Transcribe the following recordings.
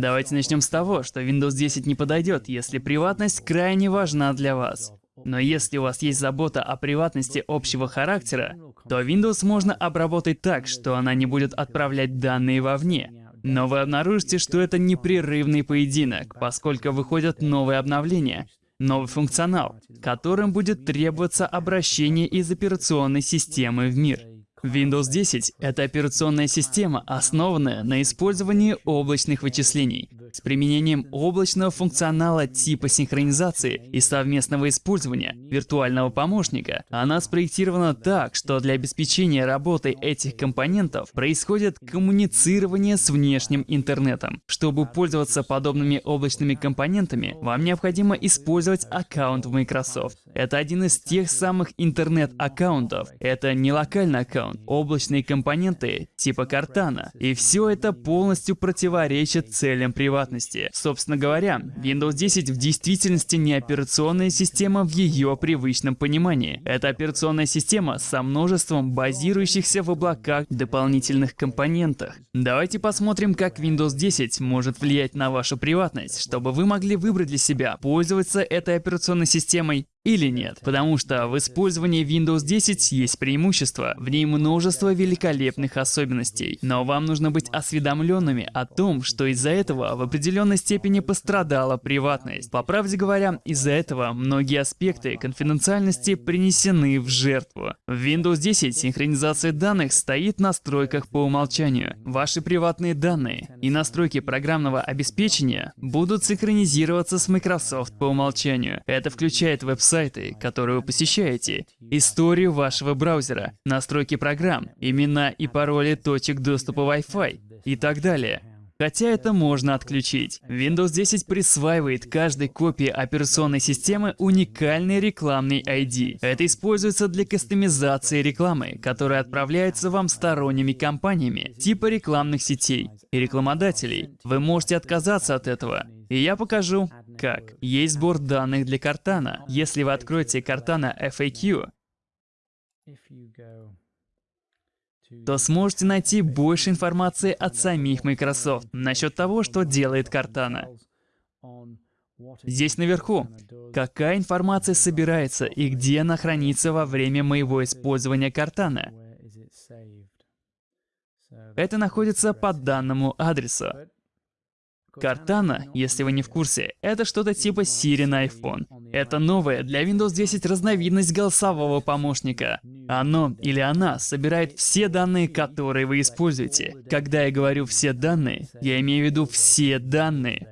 Давайте начнем с того, что Windows 10 не подойдет, если приватность крайне важна для вас. Но если у вас есть забота о приватности общего характера, то Windows можно обработать так, что она не будет отправлять данные вовне. Но вы обнаружите, что это непрерывный поединок, поскольку выходят новые обновления, новый функционал, которым будет требоваться обращение из операционной системы в мир. Windows 10 — это операционная система, основанная на использовании облачных вычислений с применением облачного функционала типа синхронизации и совместного использования виртуального помощника. Она спроектирована так, что для обеспечения работы этих компонентов происходит коммуницирование с внешним интернетом. Чтобы пользоваться подобными облачными компонентами, вам необходимо использовать аккаунт в Microsoft. Это один из тех самых интернет-аккаунтов. Это не локальный аккаунт, облачные компоненты типа Cortana. И все это полностью противоречит целям приватности. Собственно говоря, Windows 10 в действительности не операционная система в ее привычном понимании. Это операционная система со множеством базирующихся в облаках дополнительных компонентах. Давайте посмотрим, как Windows 10 может влиять на вашу приватность, чтобы вы могли выбрать для себя, пользоваться этой операционной системой или нет, потому что в использовании Windows 10 есть преимущество, в ней множество великолепных особенностей, но вам нужно быть осведомленными о том, что из-за этого в определенной степени пострадала приватность. По правде говоря, из-за этого многие аспекты конфиденциальности принесены в жертву. В Windows 10 синхронизация данных стоит в настройках по умолчанию. Ваши приватные данные и настройки программного обеспечения будут синхронизироваться с Microsoft по умолчанию. Это включает веб-сайт сайты, которые вы посещаете, историю вашего браузера, настройки программ, имена и пароли точек доступа Wi-Fi и так далее. Хотя это можно отключить. Windows 10 присваивает каждой копии операционной системы уникальный рекламный ID. Это используется для кастомизации рекламы, которая отправляется вам сторонними компаниями, типа рекламных сетей и рекламодателей. Вы можете отказаться от этого. И я покажу, как. Есть сбор данных для Картана. Если вы откроете Картана FAQ, то сможете найти больше информации от самих Microsoft насчет того, что делает Картана. Здесь наверху, какая информация собирается и где она хранится во время моего использования Картана. Это находится по данному адресу. Картана, если вы не в курсе, это что-то типа Siri на iPhone. Это новая для Windows 10 разновидность голосового помощника. Оно или она собирает все данные, которые вы используете. Когда я говорю «все данные», я имею в виду все данные.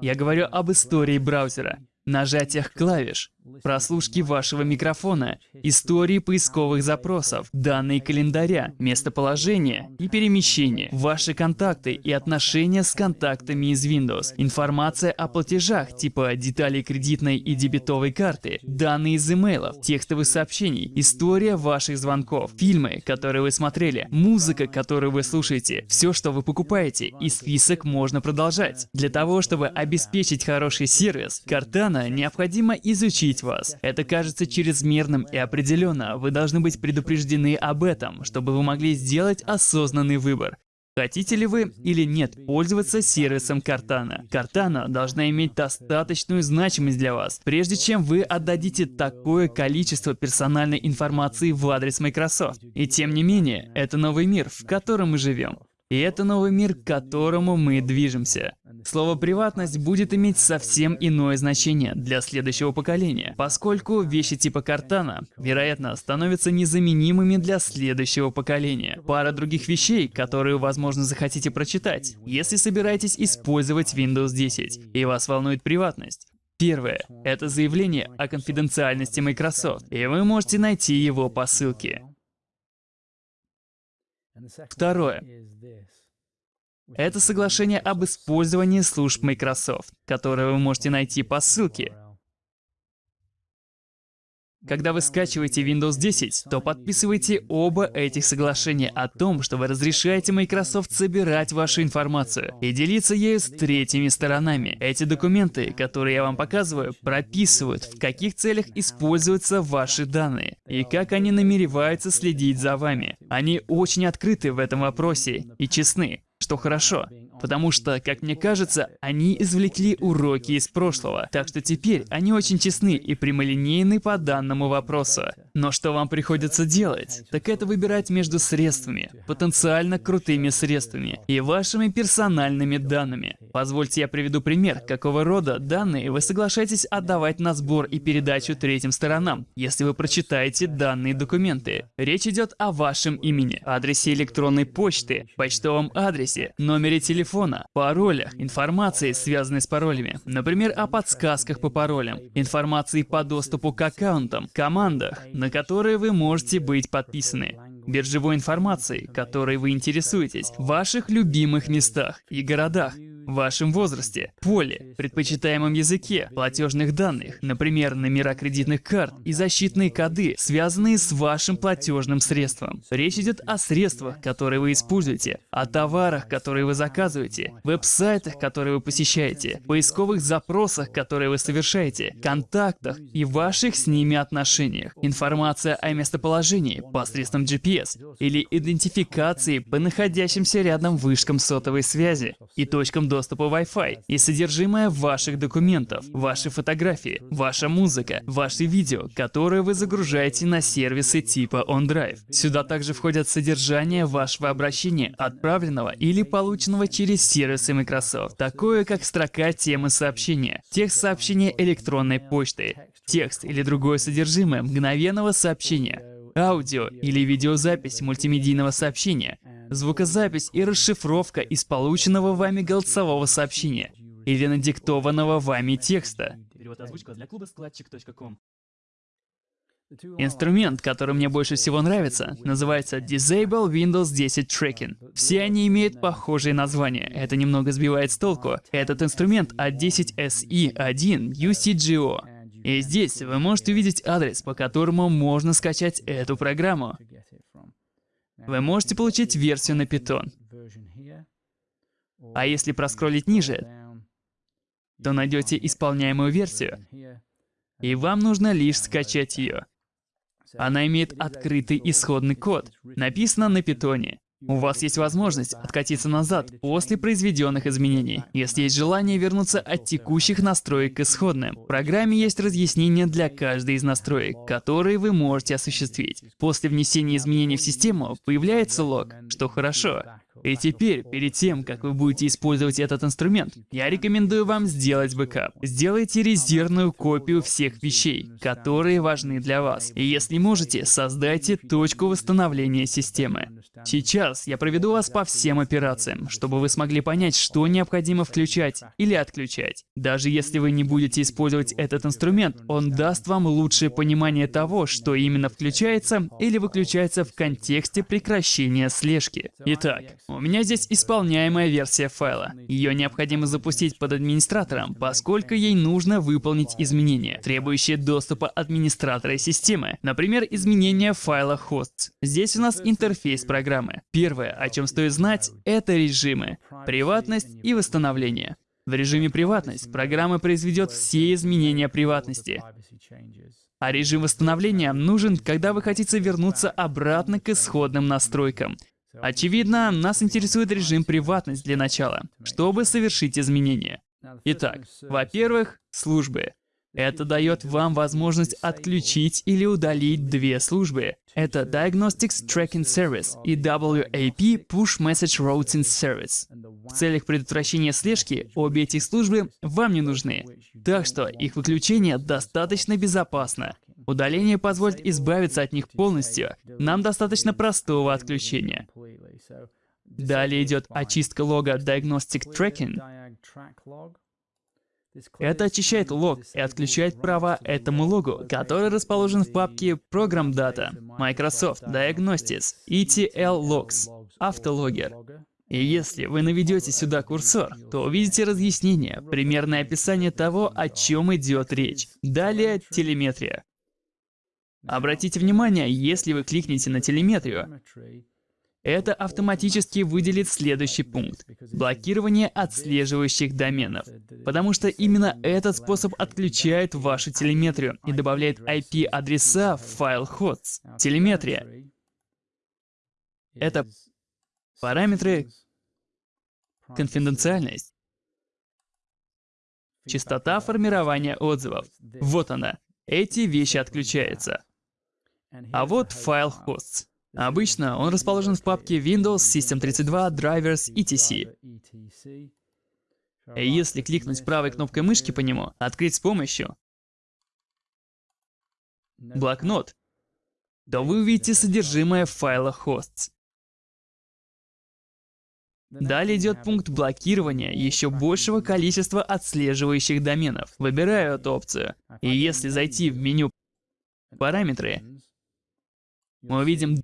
Я говорю об истории браузера, нажатиях клавиш, прослушки вашего микрофона, истории поисковых запросов, данные календаря, местоположение и перемещение, ваши контакты и отношения с контактами из Windows, информация о платежах типа деталей кредитной и дебетовой карты, данные из имейлов, текстовых сообщений, история ваших звонков, фильмы, которые вы смотрели, музыка, которую вы слушаете, все, что вы покупаете, и список можно продолжать. Для того, чтобы обеспечить хороший сервис, Cortana необходимо изучить убедить вас. Это кажется чрезмерным и определенно вы должны быть предупреждены об этом, чтобы вы могли сделать осознанный выбор. Хотите ли вы или нет пользоваться сервисом Картана? Картана должна иметь достаточную значимость для вас, прежде чем вы отдадите такое количество персональной информации в адрес Microsoft. И тем не менее, это новый мир, в котором мы живем. И это новый мир, к которому мы движемся. Слово «приватность» будет иметь совсем иное значение для следующего поколения, поскольку вещи типа Картана, вероятно, становятся незаменимыми для следующего поколения. Пара других вещей, которые, возможно, захотите прочитать, если собираетесь использовать Windows 10, и вас волнует приватность. Первое — это заявление о конфиденциальности Microsoft, и вы можете найти его по ссылке. Второе. Это соглашение об использовании служб Microsoft, которое вы можете найти по ссылке. Когда вы скачиваете Windows 10, то подписывайте оба этих соглашения о том, что вы разрешаете Microsoft собирать вашу информацию и делиться ею с третьими сторонами. Эти документы, которые я вам показываю, прописывают, в каких целях используются ваши данные и как они намереваются следить за вами. Они очень открыты в этом вопросе и честны что хорошо, Потому что, как мне кажется, они извлекли уроки из прошлого. Так что теперь они очень честны и прямолинейны по данному вопросу. Но что вам приходится делать? Так это выбирать между средствами, потенциально крутыми средствами, и вашими персональными данными. Позвольте я приведу пример, какого рода данные вы соглашаетесь отдавать на сбор и передачу третьим сторонам, если вы прочитаете данные документы. Речь идет о вашем имени, адресе электронной почты, почтовом адресе, номере телефона, паролях, информации, связанной с паролями, например, о подсказках по паролям, информации по доступу к аккаунтам, командах, на которые вы можете быть подписаны, биржевой информации, которой вы интересуетесь, ваших любимых местах и городах, вашем возрасте, поле, предпочитаемом языке, платежных данных, например, номера кредитных карт и защитные коды, связанные с вашим платежным средством. Речь идет о средствах, которые вы используете, о товарах, которые вы заказываете, веб-сайтах, которые вы посещаете, поисковых запросах, которые вы совершаете, контактах и ваших с ними отношениях. Информация о местоположении посредством GPS или идентификации по находящимся рядом вышкам сотовой связи и точкам доступа доступа Wi-Fi и содержимое ваших документов, ваши фотографии, ваша музыка, ваши видео, которые вы загружаете на сервисы типа OnDrive. Сюда также входят содержание вашего обращения, отправленного или полученного через сервисы Microsoft, такое как строка темы сообщения, текст сообщения электронной почты, текст или другое содержимое мгновенного сообщения, аудио или видеозапись мультимедийного сообщения, звукозапись и расшифровка из полученного вами голосового сообщения или надиктованного вами текста. Инструмент, который мне больше всего нравится, называется Disable Windows 10 Tracking. Все они имеют похожие названия, это немного сбивает с толку. Этот инструмент от 10SE1 UCGO. И здесь вы можете увидеть адрес, по которому можно скачать эту программу. Вы можете получить версию на Python. А если проскролить ниже, то найдете исполняемую версию, и вам нужно лишь скачать ее. Она имеет открытый исходный код, написано на питоне. У вас есть возможность откатиться назад после произведенных изменений, если есть желание вернуться от текущих настроек к исходным. В программе есть разъяснения для каждой из настроек, которые вы можете осуществить. После внесения изменений в систему появляется лог, что хорошо. И теперь, перед тем, как вы будете использовать этот инструмент, я рекомендую вам сделать бэкап. Сделайте резервную копию всех вещей, которые важны для вас. И если можете, создайте точку восстановления системы. Сейчас я проведу вас по всем операциям, чтобы вы смогли понять, что необходимо включать или отключать. Даже если вы не будете использовать этот инструмент, он даст вам лучшее понимание того, что именно включается или выключается в контексте прекращения слежки. Итак, у меня здесь исполняемая версия файла. Ее необходимо запустить под администратором, поскольку ей нужно выполнить изменения, требующие доступа администратора системы. Например, изменение файла hosts. Здесь у нас интерфейс программы. Первое, о чем стоит знать, это режимы, приватность и восстановление. В режиме приватность программа произведет все изменения приватности. А режим восстановления нужен, когда вы хотите вернуться обратно к исходным настройкам. Очевидно, нас интересует режим приватность для начала, чтобы совершить изменения. Итак, во-первых, службы. Это дает вам возможность отключить или удалить две службы. Это Diagnostics Tracking Service и WAP Push Message Routing Service. В целях предотвращения слежки обе эти службы вам не нужны, так что их выключение достаточно безопасно. Удаление позволит избавиться от них полностью. Нам достаточно простого отключения. Далее идет очистка лога Diagnostic Tracking. Это очищает лог и отключает права этому логу, который расположен в папке Program Data, Microsoft Diagnostics, ETL Logs, Автологер. И если вы наведете сюда курсор, то увидите разъяснение, примерное описание того, о чем идет речь. Далее телеметрия. Обратите внимание, если вы кликнете на телеметрию, это автоматически выделит следующий пункт – блокирование отслеживающих доменов. Потому что именно этот способ отключает вашу телеметрию и добавляет IP-адреса в файл hosts. Телеметрия — это параметры, конфиденциальность, частота формирования отзывов. Вот она. Эти вещи отключаются. А вот файл hosts. Обычно он расположен в папке Windows, System32, Drivers, etc. Если кликнуть правой кнопкой мышки по нему, открыть с помощью блокнот, то вы увидите содержимое файла hosts. Далее идет пункт блокирования еще большего количества отслеживающих доменов. Выбираю эту опцию. И если зайти в меню «Параметры», мы увидим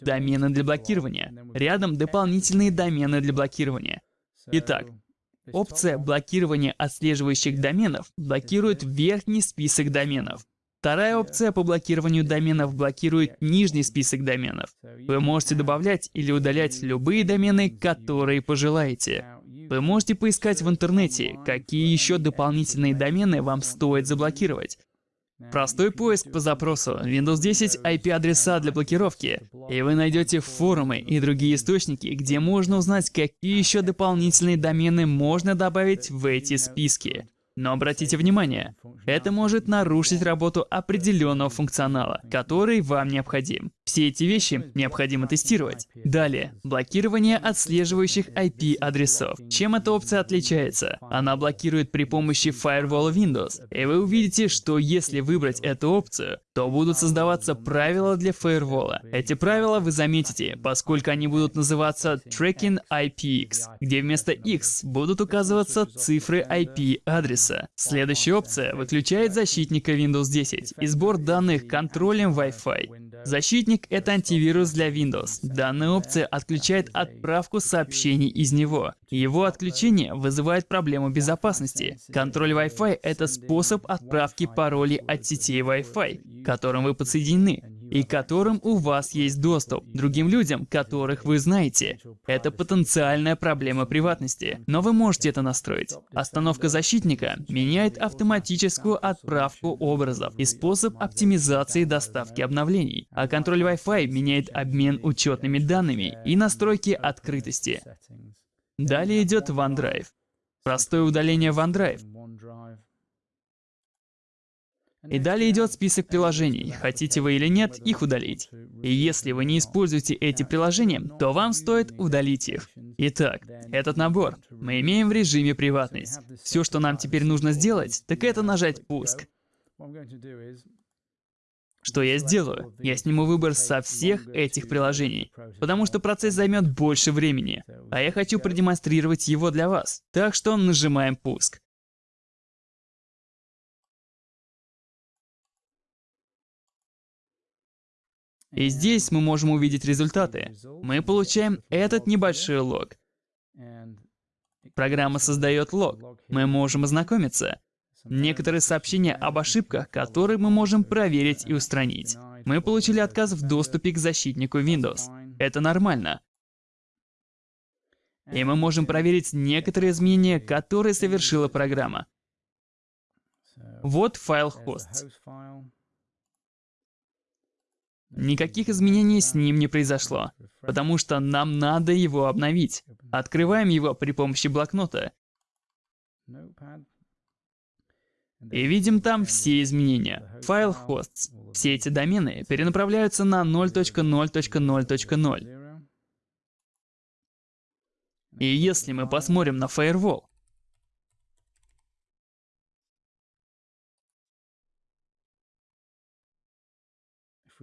домены для блокирования. Рядом дополнительные домены для блокирования. Итак, опция блокирования отслеживающих доменов блокирует верхний список доменов. Вторая опция по блокированию доменов блокирует нижний список доменов. Вы можете добавлять или удалять любые домены, которые пожелаете. Вы можете поискать в интернете, какие еще дополнительные домены вам стоит заблокировать. Простой поиск по запросу Windows 10 IP-адреса для блокировки, и вы найдете форумы и другие источники, где можно узнать, какие еще дополнительные домены можно добавить в эти списки. Но обратите внимание, это может нарушить работу определенного функционала, который вам необходим. Все эти вещи необходимо тестировать. Далее, блокирование отслеживающих IP-адресов. Чем эта опция отличается? Она блокирует при помощи Firewall Windows. И вы увидите, что если выбрать эту опцию, то будут создаваться правила для фаервола. Эти правила вы заметите, поскольку они будут называться Tracking IPX, где вместо X будут указываться цифры IP-адреса. Следующая опция выключает защитника Windows 10 и сбор данных контролем Wi-Fi. Защитник — это антивирус для Windows. Данная опция отключает отправку сообщений из него. Его отключение вызывает проблему безопасности. Контроль Wi-Fi — это способ отправки паролей от сетей Wi-Fi, к которым вы подсоединены и которым у вас есть доступ, другим людям, которых вы знаете. Это потенциальная проблема приватности, но вы можете это настроить. Остановка защитника меняет автоматическую отправку образов и способ оптимизации доставки обновлений, а контроль Wi-Fi меняет обмен учетными данными и настройки открытости. Далее идет OneDrive. Простое удаление OneDrive. И далее идет список приложений, хотите вы или нет их удалить. И если вы не используете эти приложения, то вам стоит удалить их. Итак, этот набор мы имеем в режиме приватность. Все, что нам теперь нужно сделать, так это нажать «Пуск». Что я сделаю? Я сниму выбор со всех этих приложений, потому что процесс займет больше времени, а я хочу продемонстрировать его для вас. Так что нажимаем «Пуск». И здесь мы можем увидеть результаты. Мы получаем этот небольшой лог. Программа создает лог. Мы можем ознакомиться. Некоторые сообщения об ошибках, которые мы можем проверить и устранить. Мы получили отказ в доступе к защитнику Windows. Это нормально. И мы можем проверить некоторые изменения, которые совершила программа. Вот файл hosts. Никаких изменений с ним не произошло, потому что нам надо его обновить. Открываем его при помощи блокнота. И видим там все изменения. Файл hosts. Все эти домены перенаправляются на 0.0.0.0. И если мы посмотрим на Firewall,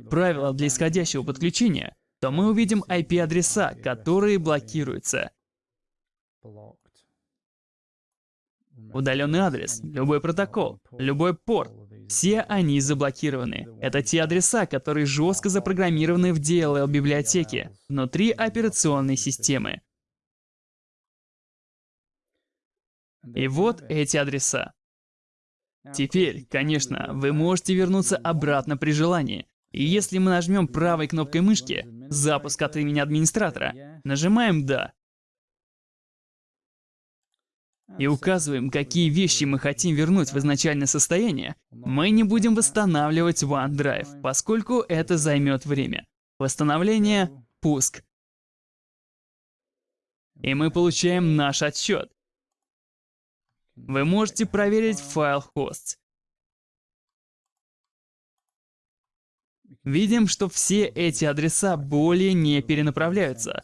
правила для исходящего подключения, то мы увидим IP-адреса, которые блокируются. Удаленный адрес, любой протокол, любой порт, все они заблокированы. Это те адреса, которые жестко запрограммированы в DLL-библиотеке, внутри операционной системы. И вот эти адреса. Теперь, конечно, вы можете вернуться обратно при желании, и если мы нажмем правой кнопкой мышки «Запуск от имени администратора», нажимаем «Да», и указываем, какие вещи мы хотим вернуть в изначальное состояние, мы не будем восстанавливать OneDrive, поскольку это займет время. Восстановление, пуск. и мы получаем наш отчет. Вы можете проверить файл hosts. Видим, что все эти адреса более не перенаправляются.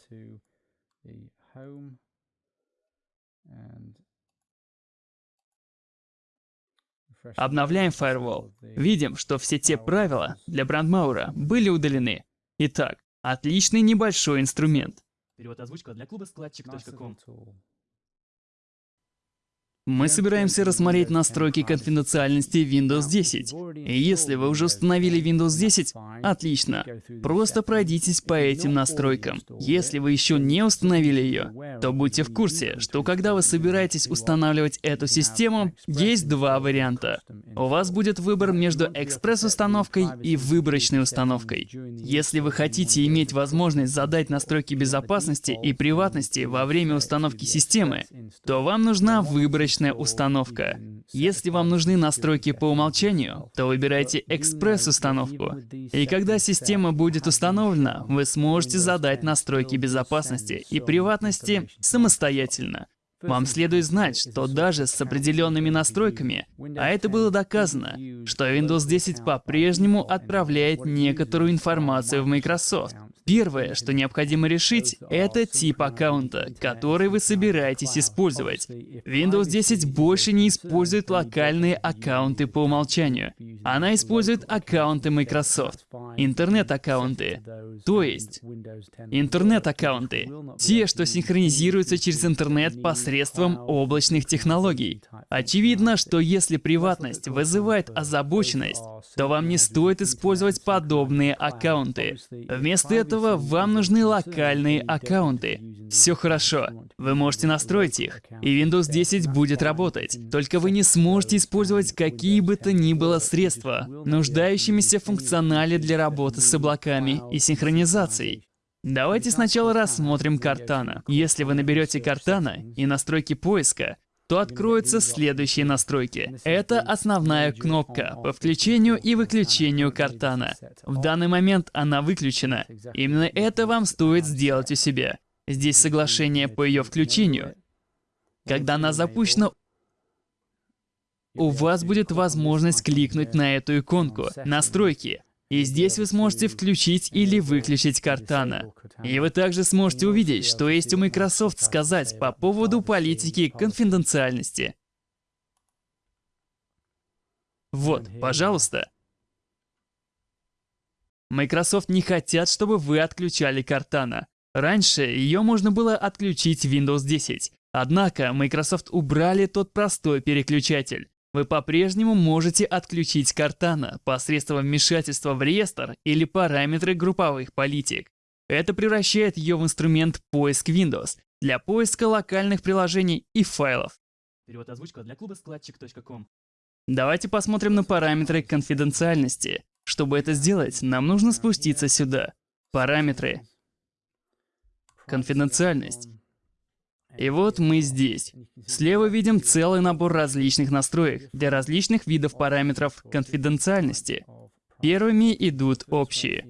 Обновляем Firewall. Видим, что все те правила для брандмаура были удалены. Итак, отличный небольшой инструмент. Перевод озвучка для клуба складчик.ком. Мы собираемся рассмотреть настройки конфиденциальности Windows 10. И если вы уже установили Windows 10, отлично. Просто пройдитесь по этим настройкам. Если вы еще не установили ее, то будьте в курсе, что когда вы собираетесь устанавливать эту систему, есть два варианта. У вас будет выбор между экспресс-установкой и выборочной установкой. Если вы хотите иметь возможность задать настройки безопасности и приватности во время установки системы, то вам нужна выборочная установка. Если вам нужны настройки по умолчанию, то выбирайте экспресс-установку. И когда система будет установлена, вы сможете задать настройки безопасности и приватности самостоятельно. Вам следует знать, что даже с определенными настройками, а это было доказано, что Windows 10 по-прежнему отправляет некоторую информацию в Microsoft. Первое, что необходимо решить, это тип аккаунта, который вы собираетесь использовать. Windows 10 больше не использует локальные аккаунты по умолчанию. Она использует аккаунты Microsoft, интернет-аккаунты. То есть, интернет-аккаунты. Те, что синхронизируются через интернет посредством облачных технологий. Очевидно, что если приватность вызывает озабоченность, то вам не стоит использовать подобные аккаунты. Вместо этого вам нужны локальные аккаунты. Все хорошо, вы можете настроить их, и Windows 10 будет работать. Только вы не сможете использовать какие бы то ни было средства, нуждающимися в функционале для работы с облаками и синхронизацией. Давайте сначала рассмотрим Картана. Если вы наберете Картана и настройки поиска, то откроются следующие настройки. Это основная кнопка по включению и выключению картана. В данный момент она выключена. Именно это вам стоит сделать у себя. Здесь соглашение по ее включению. Когда она запущена, у вас будет возможность кликнуть на эту иконку «Настройки». И здесь вы сможете включить или выключить Картана. И вы также сможете увидеть, что есть у Microsoft сказать по поводу политики конфиденциальности. Вот, пожалуйста. Microsoft не хотят, чтобы вы отключали Картана. Раньше ее можно было отключить в Windows 10. Однако Microsoft убрали тот простой переключатель. Вы по-прежнему можете отключить Картана посредством вмешательства в реестр или параметры групповых политик. Это превращает ее в инструмент поиск Windows для поиска локальных приложений и файлов. Перевод озвучка для клуба складчик.ком. Давайте посмотрим на параметры конфиденциальности. Чтобы это сделать, нам нужно спуститься сюда. Параметры. Конфиденциальность. И вот мы здесь. Слева видим целый набор различных настроек для различных видов параметров конфиденциальности. Первыми идут общие.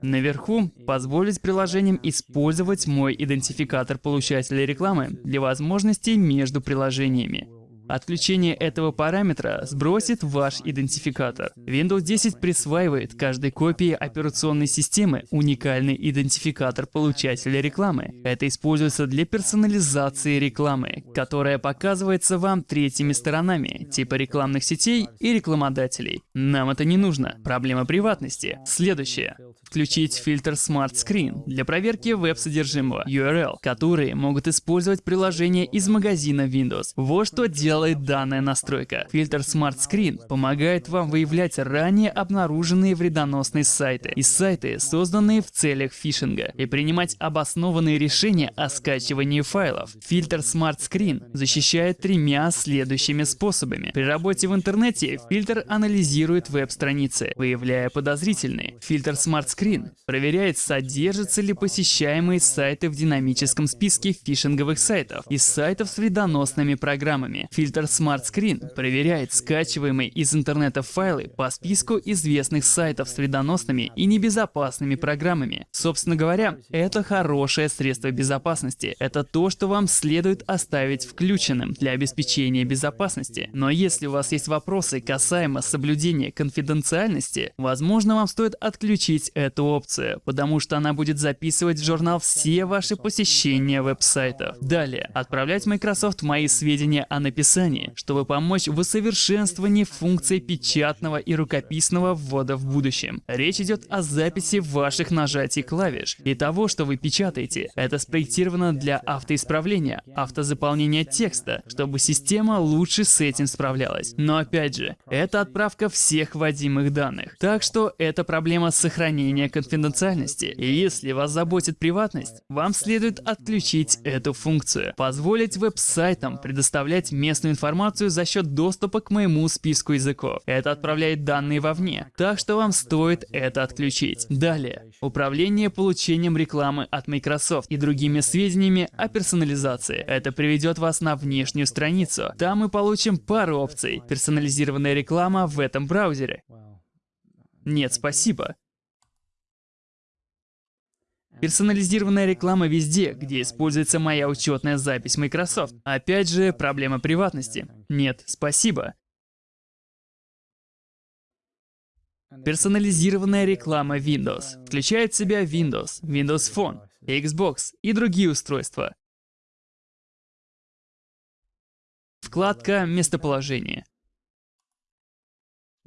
Наверху позволить приложениям использовать мой идентификатор получателя рекламы для возможностей между приложениями. Отключение этого параметра сбросит ваш идентификатор. Windows 10 присваивает каждой копии операционной системы уникальный идентификатор получателя рекламы. Это используется для персонализации рекламы, которая показывается вам третьими сторонами, типа рекламных сетей и рекламодателей. Нам это не нужно. Проблема приватности. Следующее. Включить фильтр Smart Screen для проверки веб-содержимого URL, которые могут использовать приложения из магазина Windows. Вот что делает данная настройка. Фильтр Smart Screen помогает вам выявлять ранее обнаруженные вредоносные сайты и сайты, созданные в целях фишинга, и принимать обоснованные решения о скачивании файлов. Фильтр Smart Screen защищает тремя следующими способами. При работе в интернете фильтр анализирует веб-страницы, выявляя подозрительные. Фильтр Smart Screen проверяет, содержатся ли посещаемые сайты в динамическом списке фишинговых сайтов и сайтов с вредоносными программами. Фильтр Smart Screen проверяет скачиваемые из интернета файлы по списку известных сайтов с вредоносными и небезопасными программами. Собственно говоря, это хорошее средство безопасности. Это то, что вам следует оставить включенным для обеспечения безопасности. Но если у вас есть вопросы касаемо соблюдения конфиденциальности, возможно, вам стоит отключить эту опцию, потому что она будет записывать в журнал все ваши посещения веб-сайтов. Далее, отправлять Microsoft мои сведения о написании, чтобы помочь в усовершенствовании функций печатного и рукописного ввода в будущем. Речь идет о записи ваших нажатий клавиш и того, что вы печатаете. Это спроектировано для автоисправления, автозаполнения текста, чтобы система лучше с этим справлялась. Но опять же, это отправка всех вводимых данных. Так что это проблема сохранения конфиденциальности. И если вас заботит приватность, вам следует отключить эту функцию. Позволить веб-сайтам предоставлять местную информацию за счет доступа к моему списку языков. Это отправляет данные вовне, так что вам стоит это отключить. Далее, управление получением рекламы от Microsoft и другими сведениями о персонализации. Это приведет вас на внешнюю страницу. Там мы получим пару опций. Персонализированная реклама в этом браузере. Нет, спасибо. Персонализированная реклама везде, где используется моя учетная запись Microsoft. Опять же, проблема приватности. Нет, спасибо. Персонализированная реклама Windows включает в себя Windows, Windows Phone, Xbox и другие устройства. Вкладка «Местоположение».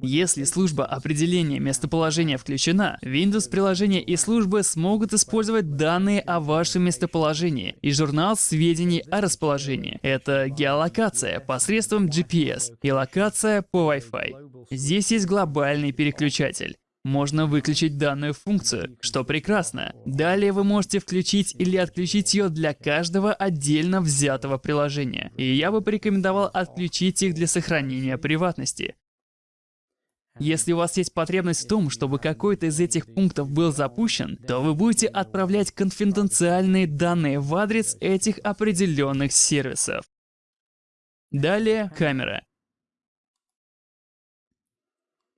Если служба определения местоположения включена, Windows приложения и службы смогут использовать данные о вашем местоположении и журнал сведений о расположении. Это геолокация посредством GPS и локация по Wi-Fi. Здесь есть глобальный переключатель. Можно выключить данную функцию, что прекрасно. Далее вы можете включить или отключить ее для каждого отдельно взятого приложения. И я бы порекомендовал отключить их для сохранения приватности. Если у вас есть потребность в том, чтобы какой-то из этих пунктов был запущен, то вы будете отправлять конфиденциальные данные в адрес этих определенных сервисов. Далее камера.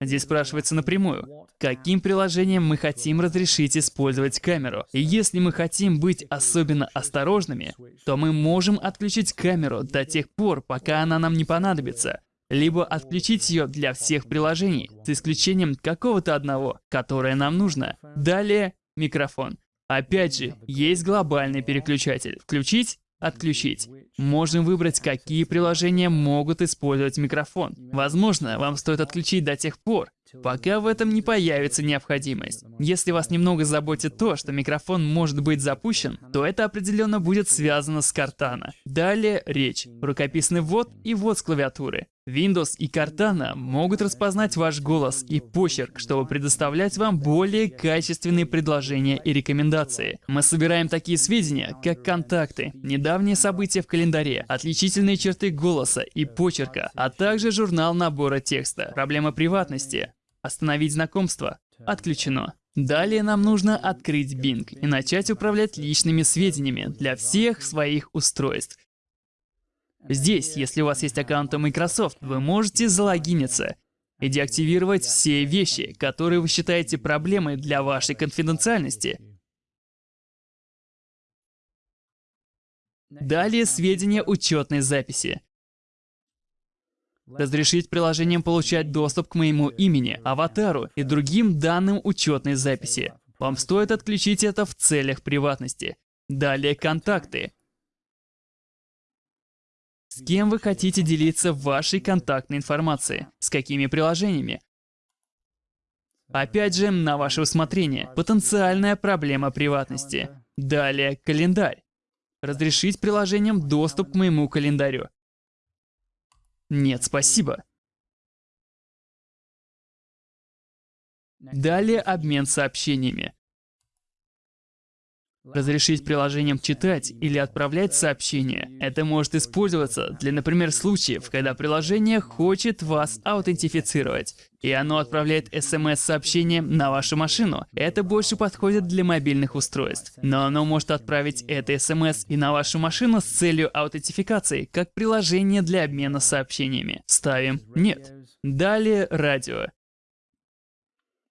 Здесь спрашивается напрямую, каким приложением мы хотим разрешить использовать камеру. И если мы хотим быть особенно осторожными, то мы можем отключить камеру до тех пор, пока она нам не понадобится либо отключить ее для всех приложений, с исключением какого-то одного, которое нам нужно. Далее микрофон. Опять же, есть глобальный переключатель. Включить Отключить. Можем выбрать, какие приложения могут использовать микрофон. Возможно, вам стоит отключить до тех пор, пока в этом не появится необходимость. Если вас немного заботит то, что микрофон может быть запущен, то это определенно будет связано с Картана. Далее речь, рукописный ввод и ввод с клавиатуры. Windows и Cortana могут распознать ваш голос и почерк, чтобы предоставлять вам более качественные предложения и рекомендации. Мы собираем такие сведения, как контакты, недавние события в календаре, отличительные черты голоса и почерка, а также журнал набора текста. Проблема приватности. Остановить знакомство. Отключено. Далее нам нужно открыть Bing и начать управлять личными сведениями для всех своих устройств. Здесь, если у вас есть аккаунт Microsoft, вы можете залогиниться и деактивировать все вещи, которые вы считаете проблемой для вашей конфиденциальности. Далее сведения учетной записи. Разрешить приложениям получать доступ к моему имени, аватару и другим данным учетной записи. Вам стоит отключить это в целях приватности. Далее контакты. С кем вы хотите делиться вашей контактной информацией? С какими приложениями? Опять же, на ваше усмотрение. Потенциальная проблема приватности. Далее, календарь. Разрешить приложениям доступ к моему календарю. Нет, спасибо. Далее обмен сообщениями. Разрешить приложениям читать или отправлять сообщения. Это может использоваться для, например, случаев, когда приложение хочет вас аутентифицировать, и оно отправляет смс-сообщение на вашу машину. Это больше подходит для мобильных устройств. Но оно может отправить это смс и на вашу машину с целью аутентификации, как приложение для обмена сообщениями. Ставим «Нет». Далее радио.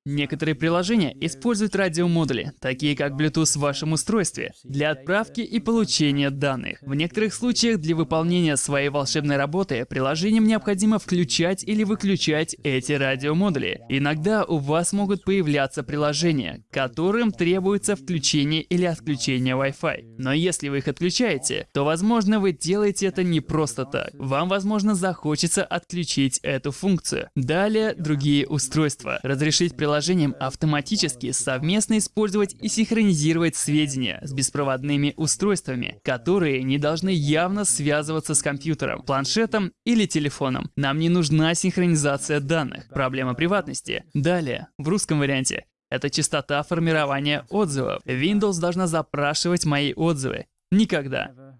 Некоторые приложения используют радиомодули, такие как Bluetooth в вашем устройстве, для отправки и получения данных. В некоторых случаях для выполнения своей волшебной работы приложениям необходимо включать или выключать эти радиомодули. Иногда у вас могут появляться приложения, которым требуется включение или отключение Wi-Fi. Но если вы их отключаете, то, возможно, вы делаете это не просто так. Вам, возможно, захочется отключить эту функцию. Далее, другие устройства. Разрешить приложение приложением автоматически совместно использовать и синхронизировать сведения с беспроводными устройствами, которые не должны явно связываться с компьютером, планшетом или телефоном. Нам не нужна синхронизация данных. Проблема приватности. Далее, в русском варианте, это частота формирования отзывов. Windows должна запрашивать мои отзывы. Никогда.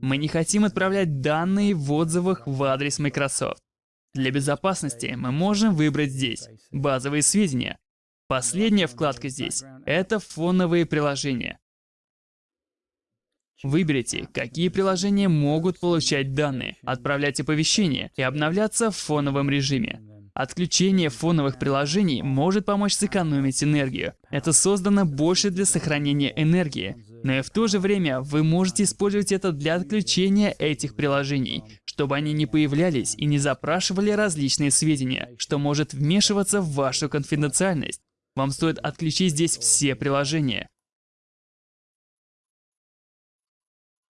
Мы не хотим отправлять данные в отзывах в адрес Microsoft. Для безопасности мы можем выбрать здесь базовые сведения. Последняя вкладка здесь — это фоновые приложения. Выберите, какие приложения могут получать данные, отправлять оповещения и обновляться в фоновом режиме. Отключение фоновых приложений может помочь сэкономить энергию. Это создано больше для сохранения энергии, но и в то же время вы можете использовать это для отключения этих приложений, чтобы они не появлялись и не запрашивали различные сведения, что может вмешиваться в вашу конфиденциальность. Вам стоит отключить здесь все приложения.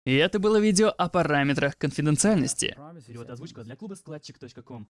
И это было видео о параметрах конфиденциальности. Перевод озвучка для клуба складчик.ком.